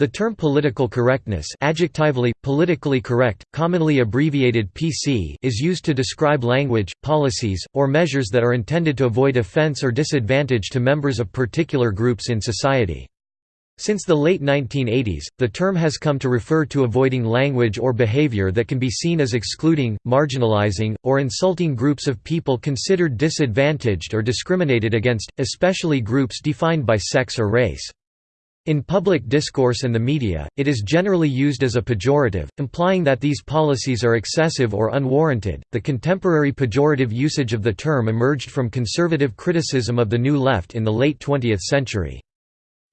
The term political correctness adjectively, politically correct, commonly abbreviated PC is used to describe language, policies, or measures that are intended to avoid offense or disadvantage to members of particular groups in society. Since the late 1980s, the term has come to refer to avoiding language or behavior that can be seen as excluding, marginalizing, or insulting groups of people considered disadvantaged or discriminated against, especially groups defined by sex or race. In public discourse and the media, it is generally used as a pejorative, implying that these policies are excessive or unwarranted. The contemporary pejorative usage of the term emerged from conservative criticism of the New Left in the late 20th century.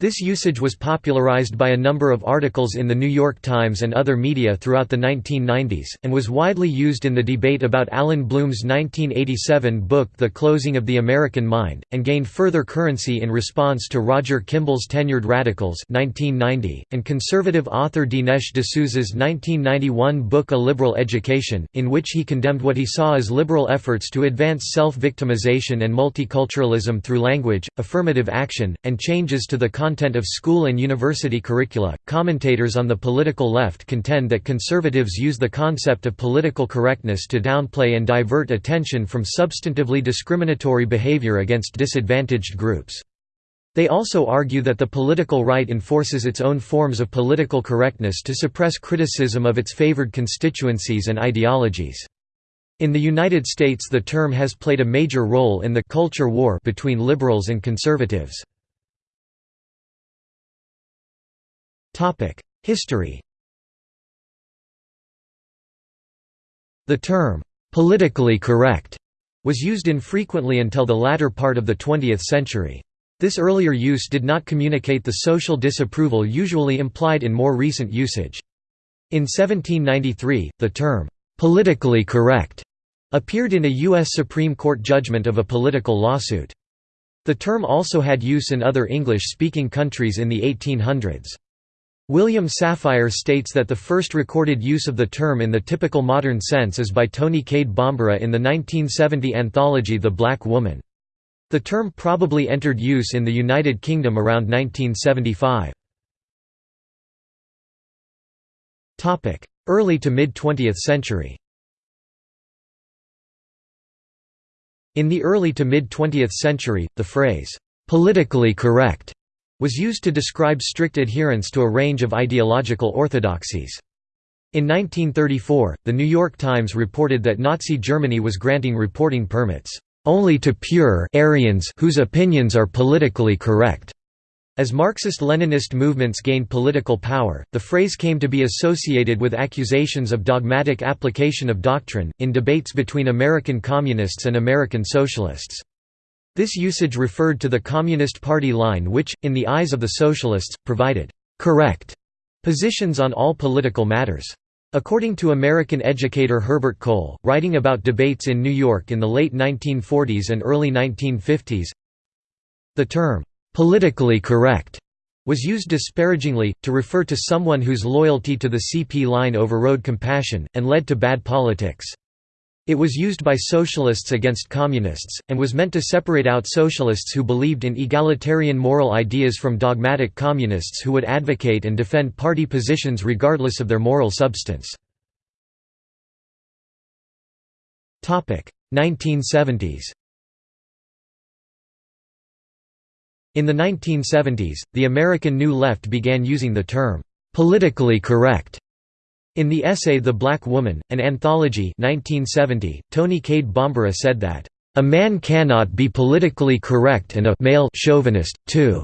This usage was popularized by a number of articles in The New York Times and other media throughout the 1990s, and was widely used in the debate about Allan Bloom's 1987 book The Closing of the American Mind, and gained further currency in response to Roger Kimball's Tenured Radicals 1990, and conservative author Dinesh D'Souza's 1991 book A Liberal Education, in which he condemned what he saw as liberal efforts to advance self-victimization and multiculturalism through language, affirmative action, and changes to the content of school and university curricula. Commentators on the political left contend that conservatives use the concept of political correctness to downplay and divert attention from substantively discriminatory behavior against disadvantaged groups. They also argue that the political right enforces its own forms of political correctness to suppress criticism of its favored constituencies and ideologies. In the United States the term has played a major role in the «culture war» between liberals and conservatives. History The term, "'politically correct' was used infrequently until the latter part of the 20th century. This earlier use did not communicate the social disapproval usually implied in more recent usage. In 1793, the term, "'politically correct' appeared in a U.S. Supreme Court judgment of a political lawsuit. The term also had use in other English-speaking countries in the 1800s. William Safire states that the first recorded use of the term in the typical modern sense is by Toni Cade Bambara in the 1970 anthology The Black Woman. The term probably entered use in the United Kingdom around 1975. Early to mid-20th century In the early to mid-20th century, the phrase, "'politically correct' was used to describe strict adherence to a range of ideological orthodoxies. In 1934, The New York Times reported that Nazi Germany was granting reporting permits, "...only to pure Aryans whose opinions are politically correct." As Marxist-Leninist movements gained political power, the phrase came to be associated with accusations of dogmatic application of doctrine, in debates between American Communists and American Socialists. This usage referred to the Communist Party line which, in the eyes of the Socialists, provided «correct» positions on all political matters. According to American educator Herbert Kohl, writing about debates in New York in the late 1940s and early 1950s, the term, "'politically correct' was used disparagingly, to refer to someone whose loyalty to the CP line overrode compassion, and led to bad politics. It was used by socialists against communists, and was meant to separate out socialists who believed in egalitarian moral ideas from dogmatic communists who would advocate and defend party positions regardless of their moral substance. 1970s In the 1970s, the American New Left began using the term, "'politically correct' In the essay The Black Woman, an anthology 1970, Toni Cade Bambara said that, "...a man cannot be politically correct and a male chauvinist, too."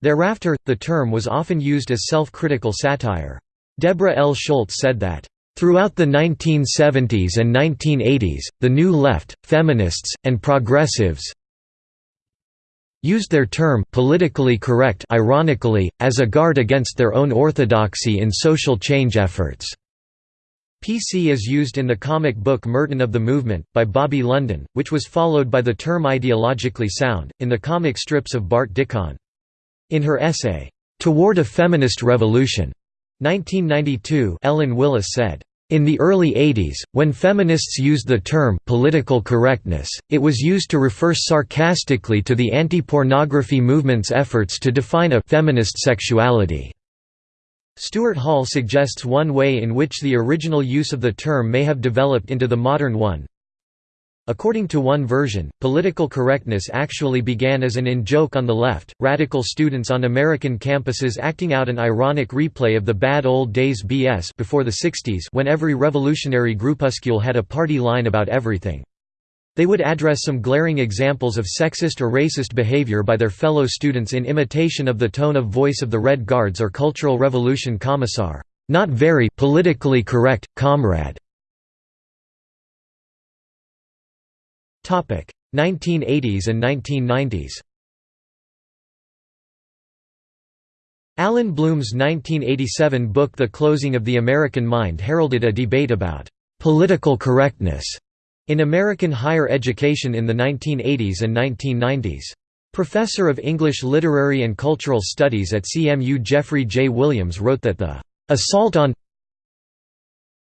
Thereafter, the term was often used as self-critical satire. Deborah L. Schultz said that, Throughout the 1970s and 1980s, the New Left, feminists, and progressives used their term politically correct ironically, as a guard against their own orthodoxy in social change efforts. PC is used in the comic book Merton of the Movement, by Bobby London, which was followed by the term ideologically sound, in the comic strips of Bart Dickon. In her essay, "'Toward a Feminist Revolution' 1992 Ellen Willis said, in the early 80s, when feminists used the term «political correctness», it was used to refer sarcastically to the anti-pornography movement's efforts to define a «feminist sexuality». Stuart Hall suggests one way in which the original use of the term may have developed into the modern one. According to one version, political correctness actually began as an in-joke on the left, radical students on American campuses acting out an ironic replay of the bad old days BS before the 60s when every revolutionary groupuscule had a party line about everything. They would address some glaring examples of sexist or racist behavior by their fellow students in imitation of the tone of voice of the Red Guards or Cultural Revolution Commissar. Not very politically correct, comrade. 1980s and 1990s Allan Bloom's 1987 book The Closing of the American Mind heralded a debate about «political correctness» in American higher education in the 1980s and 1990s. Professor of English Literary and Cultural Studies at CMU Jeffrey J. Williams wrote that the "...assault on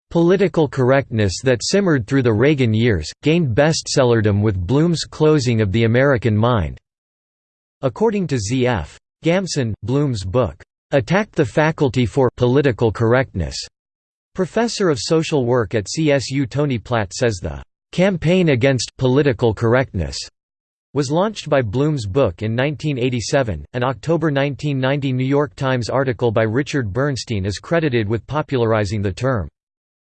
political correctness that simmered through the Reagan years, gained bestsellerdom with Bloom's Closing of the American Mind." According to Z.F. Gamson, Bloom's book, "...attacked the faculty for political correctness." Professor of Social Work at CSU Tony Platt says the "'Campaign Against Political Correctness' was launched by Bloom's book in 1987. An October 1990 New York Times article by Richard Bernstein is credited with popularizing the term.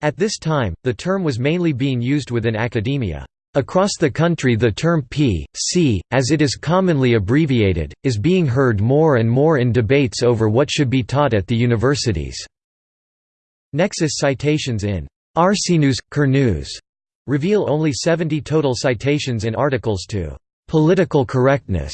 At this time, the term was mainly being used within academia. Across the country the term P.C., as it is commonly abbreviated, is being heard more and more in debates over what should be taught at the universities. Nexis citations in Arsenews, Kernews reveal only 70 total citations in articles to «political correctness»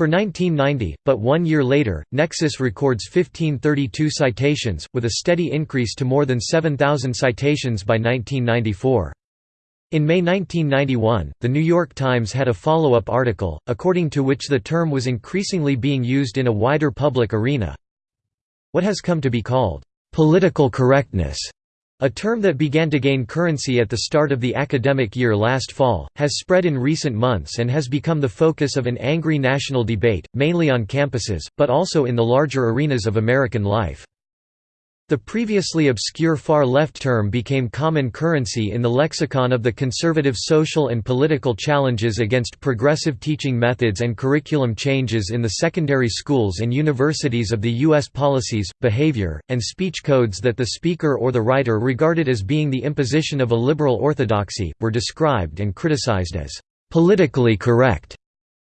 for 1990, but one year later, Nexis records 1532 citations, with a steady increase to more than 7,000 citations by 1994. In May 1991, The New York Times had a follow-up article, according to which the term was increasingly being used in a wider public arena. What has come to be called, "...political correctness", a term that began to gain currency at the start of the academic year last fall, has spread in recent months and has become the focus of an angry national debate, mainly on campuses, but also in the larger arenas of American life. The previously obscure far-left term became common currency in the lexicon of the conservative social and political challenges against progressive teaching methods and curriculum changes in the secondary schools and universities of the U.S. policies, behavior, and speech codes that the speaker or the writer regarded as being the imposition of a liberal orthodoxy, were described and criticized as politically correct.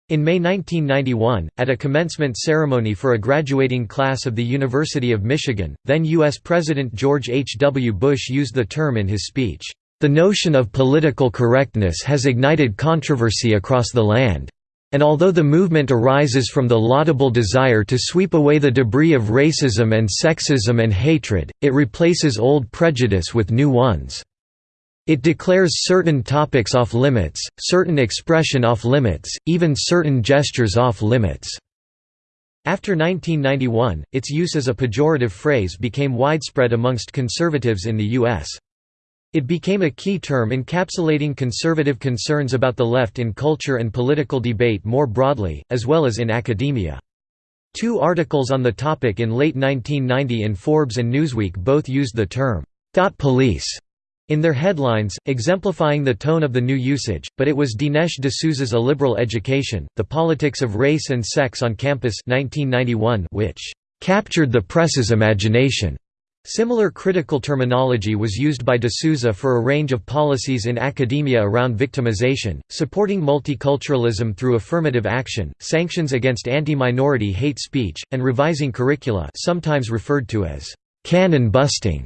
In May 1991, at a commencement ceremony for a graduating class of the University of Michigan, then U.S. President George H. W. Bush used the term in his speech, "...the notion of political correctness has ignited controversy across the land. And although the movement arises from the laudable desire to sweep away the debris of racism and sexism and hatred, it replaces old prejudice with new ones." It declares certain topics off limits, certain expression off limits, even certain gestures off limits. After 1991, its use as a pejorative phrase became widespread amongst conservatives in the U.S. It became a key term encapsulating conservative concerns about the left in culture and political debate more broadly, as well as in academia. Two articles on the topic in late 1990 in Forbes and Newsweek both used the term, "'thought police' in their headlines, exemplifying the tone of the new usage, but it was Dinesh D'Souza's A Liberal Education, The Politics of Race and Sex on Campus 1991 which "...captured the press's imagination." Similar critical terminology was used by D'Souza for a range of policies in academia around victimization, supporting multiculturalism through affirmative action, sanctions against anti-minority hate speech, and revising curricula sometimes referred to as «canon busting».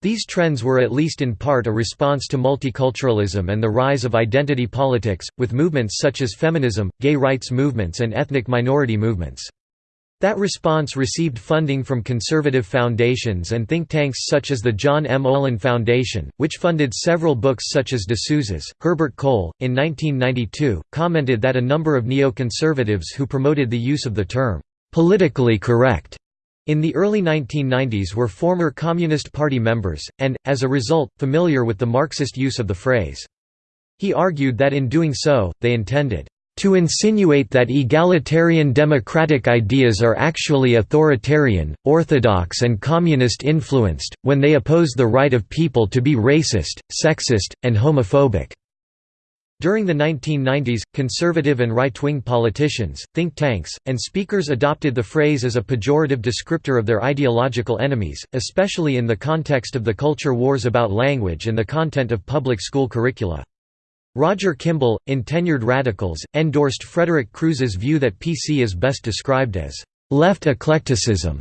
These trends were at least in part a response to multiculturalism and the rise of identity politics, with movements such as feminism, gay rights movements and ethnic minority movements. That response received funding from conservative foundations and think tanks such as the John M. Olin Foundation, which funded several books such as D'Souza's. Herbert Kohl, in 1992, commented that a number of neoconservatives who promoted the use of the term, politically correct, in the early 1990s were former Communist Party members, and, as a result, familiar with the Marxist use of the phrase. He argued that in doing so, they intended, To insinuate that egalitarian democratic ideas are actually authoritarian, orthodox and communist influenced, when they oppose the right of people to be racist, sexist, and homophobic." During the 1990s, conservative and right-wing politicians, think tanks, and speakers adopted the phrase as a pejorative descriptor of their ideological enemies, especially in the context of the culture wars about language and the content of public school curricula. Roger Kimball, in Tenured Radicals, endorsed Frederick Crews's view that PC is best described as left eclecticism,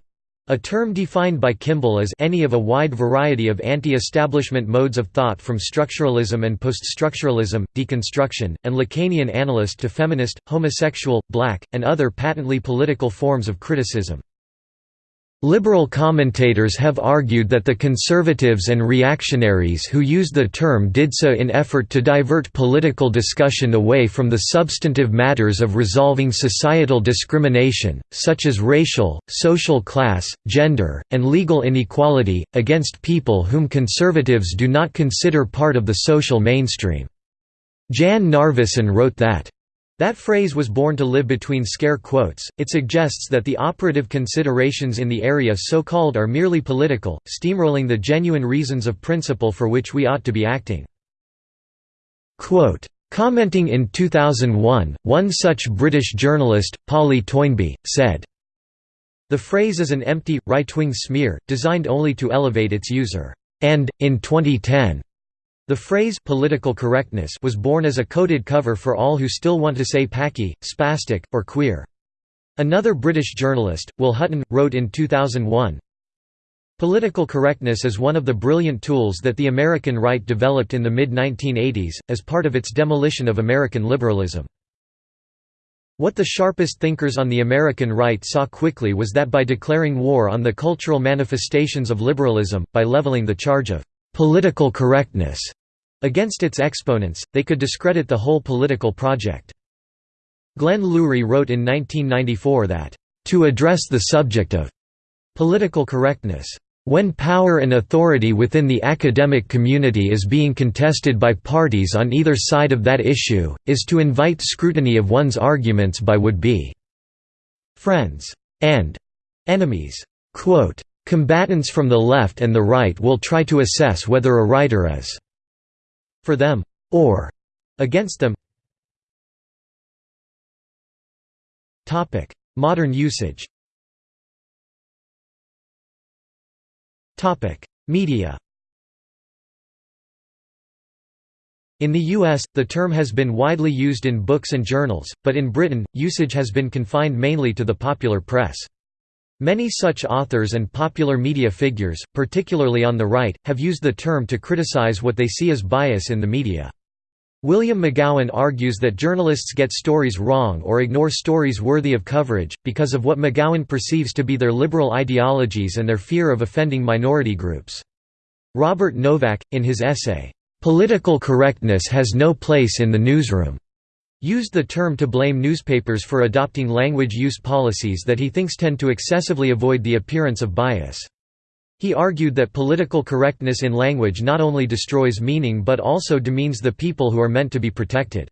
a term defined by Kimball as any of a wide variety of anti-establishment modes of thought from structuralism and post-structuralism, deconstruction, and Lacanian analyst to feminist, homosexual, black, and other patently political forms of criticism. Liberal commentators have argued that the conservatives and reactionaries who used the term did so in effort to divert political discussion away from the substantive matters of resolving societal discrimination, such as racial, social class, gender, and legal inequality, against people whom conservatives do not consider part of the social mainstream. Jan Narveson wrote that that phrase was born to live between scare quotes, it suggests that the operative considerations in the area so-called are merely political, steamrolling the genuine reasons of principle for which we ought to be acting. Quote, Commenting in 2001, one such British journalist, Polly Toynbee, said, The phrase is an empty, right-wing smear, designed only to elevate its user. And, in 2010, the phrase political correctness was born as a coded cover for all who still want to say packy, spastic, or queer. Another British journalist, Will Hutton, wrote in 2001, Political correctness is one of the brilliant tools that the American right developed in the mid-1980s, as part of its demolition of American liberalism. What the sharpest thinkers on the American right saw quickly was that by declaring war on the cultural manifestations of liberalism, by leveling the charge of «political correctness» Against its exponents, they could discredit the whole political project. Glenn Loury wrote in 1994 that, "...to address the subject of political correctness, when power and authority within the academic community is being contested by parties on either side of that issue, is to invite scrutiny of one's arguments by would-be friends and enemies." Quote, Combatants from the left and the right will try to assess whether a writer is for them, or against them. Modern usage Media In the US, the term has been widely used in books and journals, but in Britain, usage has been confined mainly to the popular press. Many such authors and popular media figures, particularly on the right, have used the term to criticize what they see as bias in the media. William McGowan argues that journalists get stories wrong or ignore stories worthy of coverage, because of what McGowan perceives to be their liberal ideologies and their fear of offending minority groups. Robert Novak, in his essay, "'Political Correctness Has No Place in the Newsroom' used the term to blame newspapers for adopting language use policies that he thinks tend to excessively avoid the appearance of bias. He argued that political correctness in language not only destroys meaning but also demeans the people who are meant to be protected.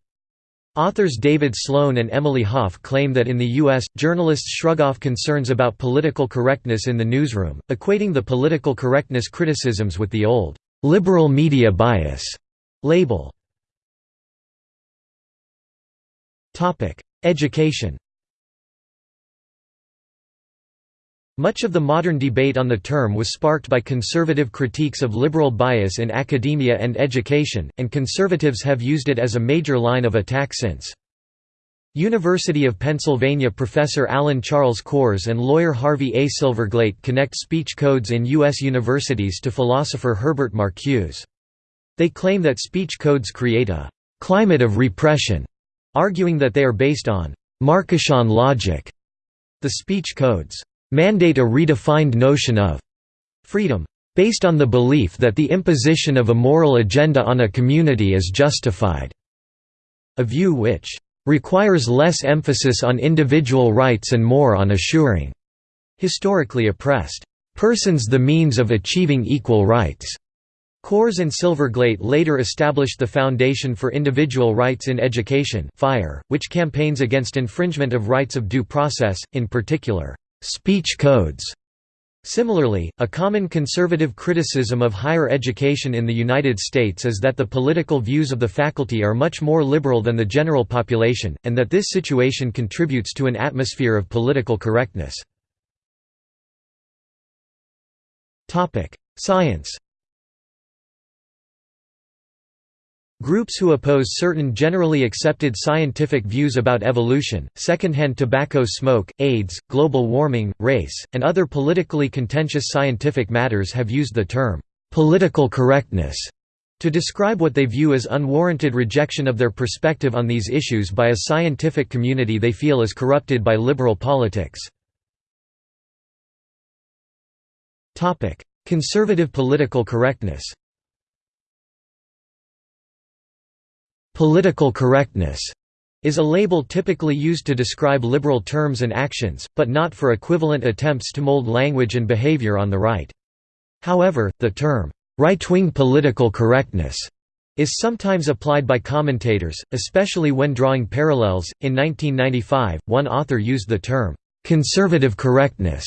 Authors David Sloan and Emily Hoff claim that in the U.S., journalists shrug off concerns about political correctness in the newsroom, equating the political correctness criticisms with the old, "'liberal media bias' label. Education Much of the modern debate on the term was sparked by conservative critiques of liberal bias in academia and education, and conservatives have used it as a major line of attack since. University of Pennsylvania professor Alan Charles Kors and lawyer Harvey A. Silverglate connect speech codes in U.S. universities to philosopher Herbert Marcuse. They claim that speech codes create a «climate of repression» arguing that they are based on Marcusean logic. The speech codes mandate a redefined notion of freedom based on the belief that the imposition of a moral agenda on a community is justified, a view which requires less emphasis on individual rights and more on assuring historically oppressed persons the means of achieving equal rights. Kors and Silverglate later established the Foundation for Individual Rights in Education FIRE, which campaigns against infringement of rights of due process, in particular, speech codes. Similarly, a common conservative criticism of higher education in the United States is that the political views of the faculty are much more liberal than the general population, and that this situation contributes to an atmosphere of political correctness. Science Groups who oppose certain generally accepted scientific views about evolution, secondhand tobacco smoke, AIDS, global warming, race, and other politically contentious scientific matters have used the term, "'political correctness' to describe what they view as unwarranted rejection of their perspective on these issues by a scientific community they feel is corrupted by liberal politics. Conservative political correctness Political correctness is a label typically used to describe liberal terms and actions, but not for equivalent attempts to mold language and behavior on the right. However, the term, right-wing political correctness is sometimes applied by commentators, especially when drawing parallels. In 1995, one author used the term, conservative correctness,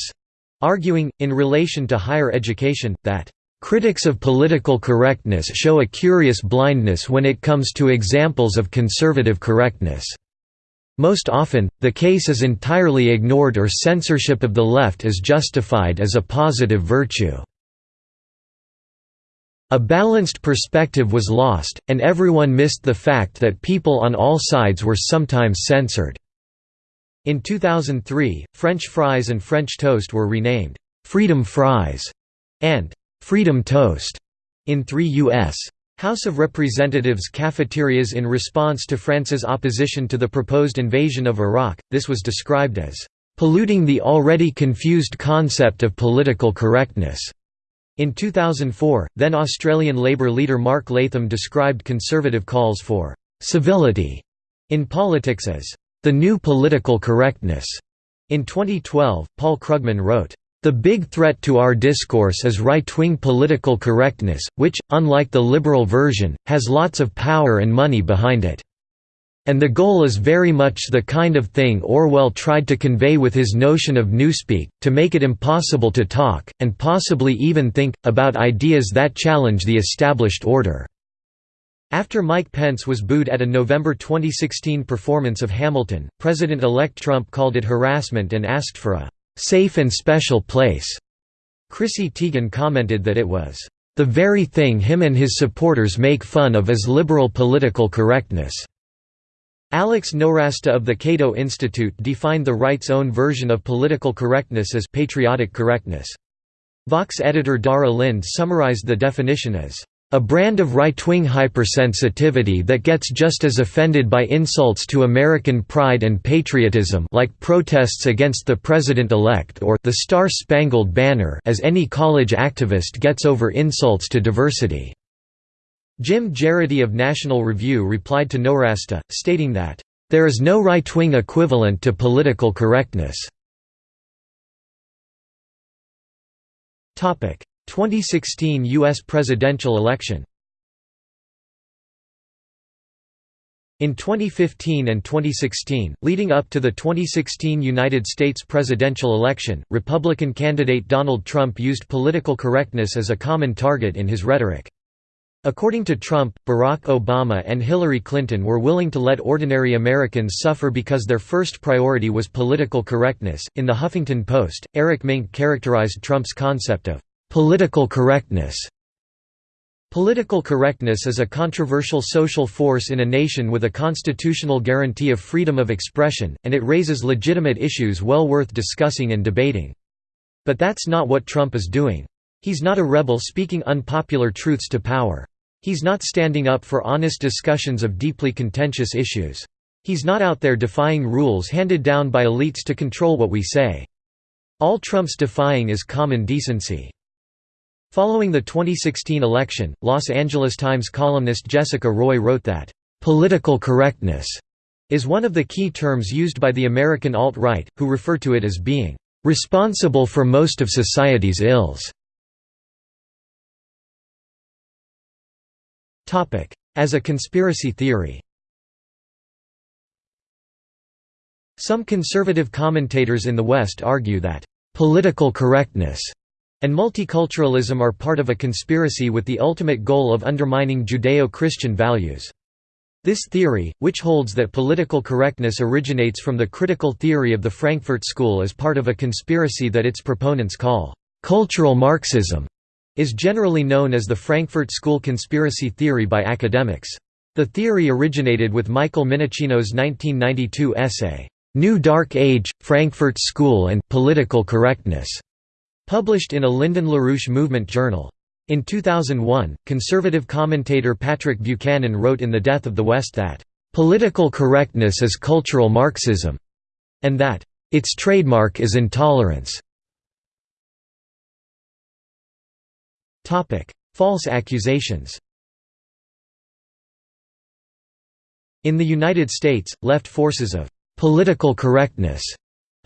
arguing, in relation to higher education, that Critics of political correctness show a curious blindness when it comes to examples of conservative correctness. Most often, the case is entirely ignored or censorship of the left is justified as a positive virtue. A balanced perspective was lost, and everyone missed the fact that people on all sides were sometimes censored. In 2003, French fries and French toast were renamed, "'Freedom Fries' and Freedom Toast in three U.S. House of Representatives cafeterias in response to France's opposition to the proposed invasion of Iraq. This was described as polluting the already confused concept of political correctness. In 2004, then Australian Labor leader Mark Latham described conservative calls for civility in politics as the new political correctness. In 2012, Paul Krugman wrote, the big threat to our discourse is right-wing political correctness, which, unlike the liberal version, has lots of power and money behind it. And the goal is very much the kind of thing Orwell tried to convey with his notion of newspeak, to make it impossible to talk, and possibly even think, about ideas that challenge the established order." After Mike Pence was booed at a November 2016 performance of Hamilton, President-elect Trump called it harassment and asked for a safe and special place. Chrissy Teigen commented that it was the very thing him and his supporters make fun of as liberal political correctness. Alex Nowrasteh of the Cato Institute defined the right's own version of political correctness as patriotic correctness. Vox editor Dara Lind summarized the definition as a brand of right-wing hypersensitivity that gets just as offended by insults to American pride and patriotism like protests against the president-elect or the Star-Spangled Banner as any college activist gets over insults to diversity. Jim Geraghty of National Review replied to Nowrasteh, stating that, "...there is no right-wing equivalent to political correctness." 2016 U.S. presidential election In 2015 and 2016, leading up to the 2016 United States presidential election, Republican candidate Donald Trump used political correctness as a common target in his rhetoric. According to Trump, Barack Obama and Hillary Clinton were willing to let ordinary Americans suffer because their first priority was political correctness. In the Huffington Post, Eric Mink characterized Trump's concept of Political correctness Political correctness is a controversial social force in a nation with a constitutional guarantee of freedom of expression, and it raises legitimate issues well worth discussing and debating. But that's not what Trump is doing. He's not a rebel speaking unpopular truths to power. He's not standing up for honest discussions of deeply contentious issues. He's not out there defying rules handed down by elites to control what we say. All Trump's defying is common decency. Following the 2016 election, Los Angeles Times columnist Jessica Roy wrote that, "...political correctness," is one of the key terms used by the American alt-right, who refer to it as being, "...responsible for most of society's ills." As a conspiracy theory Some conservative commentators in the West argue that, "...political correctness," and multiculturalism are part of a conspiracy with the ultimate goal of undermining Judeo-Christian values. This theory, which holds that political correctness originates from the critical theory of the Frankfurt School as part of a conspiracy that its proponents call, "...cultural Marxism", is generally known as the Frankfurt School conspiracy theory by academics. The theory originated with Michael Minnicino's 1992 essay, New Dark Age, Frankfurt School and Political Correctness, published in a Lyndon LaRouche Movement journal. In 2001, conservative commentator Patrick Buchanan wrote in The Death of the West that, "...political correctness is cultural Marxism," and that, "...its trademark is intolerance." False accusations In the United States, left forces of political correctness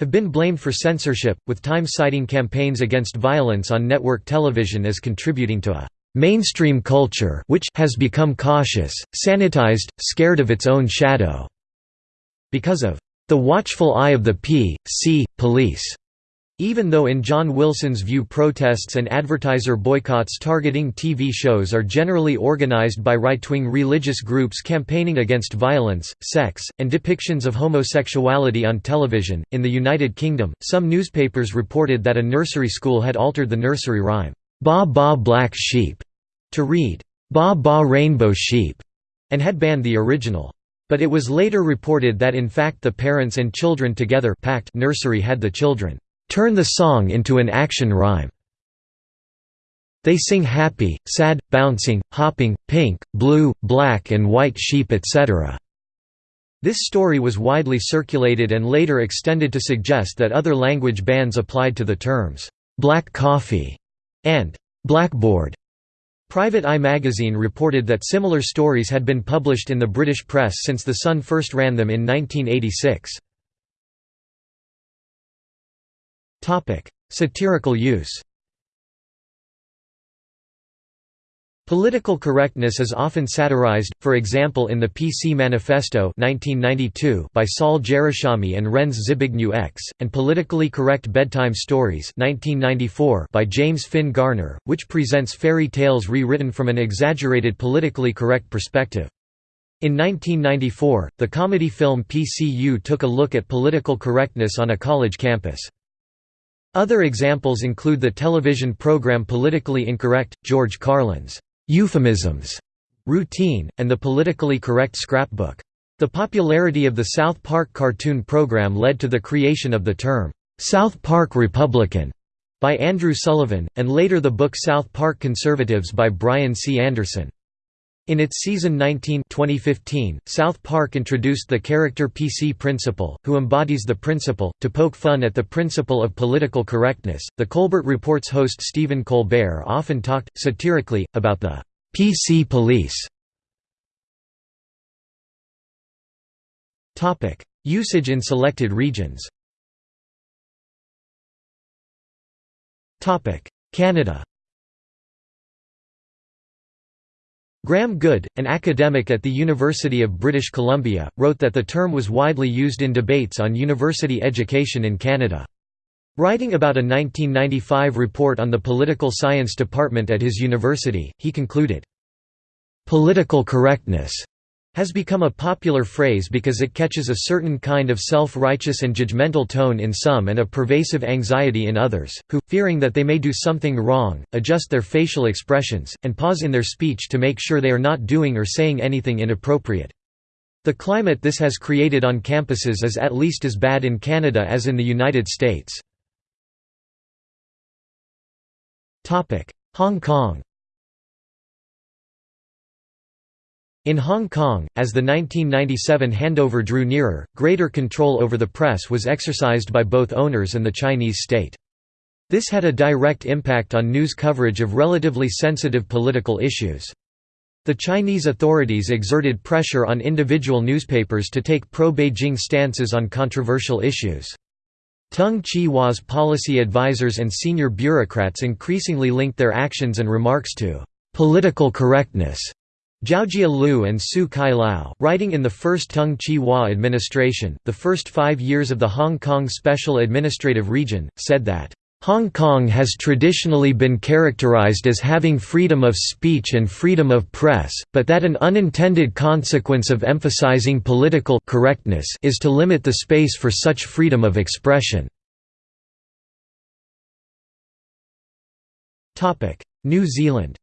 have been blamed for censorship, with Time citing campaigns against violence on network television as contributing to a mainstream culture which has become cautious, sanitized, scared of its own shadow, because of the watchful eye of the P.C. police. Even though in John Wilson's view protests and advertiser boycotts targeting TV shows are generally organized by right-wing religious groups campaigning against violence, sex, and depictions of homosexuality on television, in the United Kingdom, some newspapers reported that a nursery school had altered the nursery rhyme, "'Ba Ba Black Sheep' to read, "'Ba Ba Rainbow Sheep' and had banned the original. But it was later reported that in fact the Parents and Children Together PACT nursery had the children turn the song into an action rhyme. They sing happy, sad, bouncing, hopping, pink, blue, black and white sheep etc. This story was widely circulated and later extended to suggest that other language bans applied to the terms, "'black coffee' and "'blackboard'. Private Eye magazine reported that similar stories had been published in the British press since The Sun first ran them in 1986. Satirical use Political correctness is often satirized, for example in the PC Manifesto 1992 by Saul Jerushalmy and Renz Zbigniew X, and Politically Correct Bedtime Stories 1994 by James Finn Garner, which presents fairy tales rewritten from an exaggerated politically correct perspective. In 1994, the comedy film PCU took a look at political correctness on a college campus. Other examples include the television program Politically Incorrect, George Carlin's euphemisms routine, and the politically correct scrapbook. The popularity of the South Park cartoon program led to the creation of the term, "'South Park Republican' by Andrew Sullivan, and later the book South Park Conservatives by Brian C. Anderson. In its season 19 2015, South Park introduced the character PC Principal, who embodies the principle, to poke fun at the principle of political correctness. The Colbert Report's host Stephen Colbert often talked, satirically, about the PC police. Usage in selected regions Canada Graham Good, an academic at the University of British Columbia, wrote that the term was widely used in debates on university education in Canada. Writing about a 1995 report on the political science department at his university, he concluded, "...political correctness has become a popular phrase because it catches a certain kind of self-righteous and judgmental tone in some and a pervasive anxiety in others, who, fearing that they may do something wrong, adjust their facial expressions, and pause in their speech to make sure they are not doing or saying anything inappropriate. The climate this has created on campuses is at least as bad in Canada as in the United States. Hong Kong In Hong Kong, as the 1997 handover drew nearer, greater control over the press was exercised by both owners and the Chinese state. This had a direct impact on news coverage of relatively sensitive political issues. The Chinese authorities exerted pressure on individual newspapers to take pro-Beijing stances on controversial issues. Tung Chee-hwa's policy advisers and senior bureaucrats increasingly linked their actions and remarks to «political correctness» Zhaojia Liu and Siu-kai Lau, writing in the first Tung Chee-hwa administration, the first five years of the Hong Kong Special Administrative Region, said that, "...Hong Kong has traditionally been characterized as having freedom of speech and freedom of press, but that an unintended consequence of emphasizing political correctness is to limit the space for such freedom of expression." New Zealand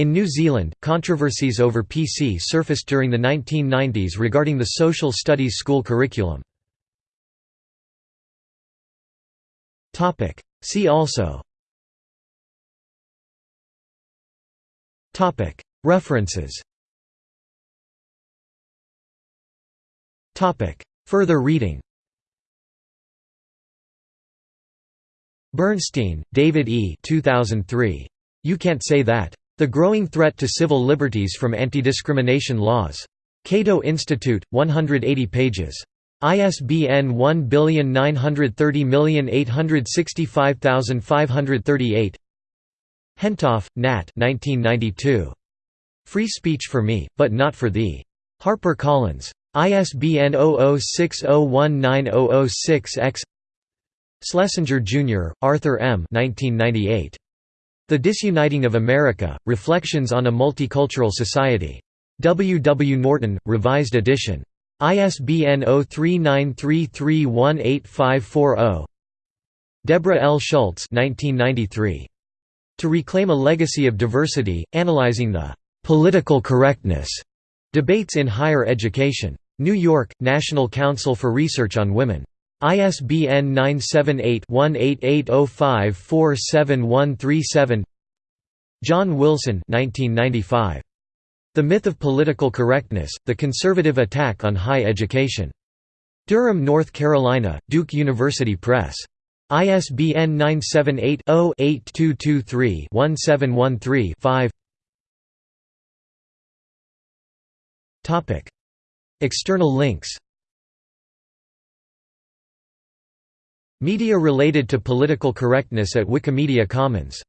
In New Zealand, controversies over PC surfaced during the 1990s regarding the social studies school curriculum. See also References Further reading Bernstein, David E. 2003. You Can't Say That. The Growing Threat to Civil Liberties from Anti-Discrimination Laws. Cato Institute, 180 pages. ISBN 1930865538 Hentoff, Nat 1992. Free Speech for Me, but Not for Thee. Harper Collins. ISBN 0060190006-X Schlesinger, Jr., Arthur M. 1998. The Disuniting of America, Reflections on a Multicultural Society. W. W. Norton, Revised Edition. ISBN 0393318540. Deborah L. Schultz 1993. To Reclaim a Legacy of Diversity, Analyzing the "'Political Correctness' Debates in Higher Education. New York, National Council for Research on Women. ISBN 978-1880547137 John Wilson 1995. The Myth of Political Correctness, The Conservative Attack on High Education. Durham, North Carolina, Duke University Press. ISBN 978-0-8223-1713-5 External links Media related to political correctness at Wikimedia Commons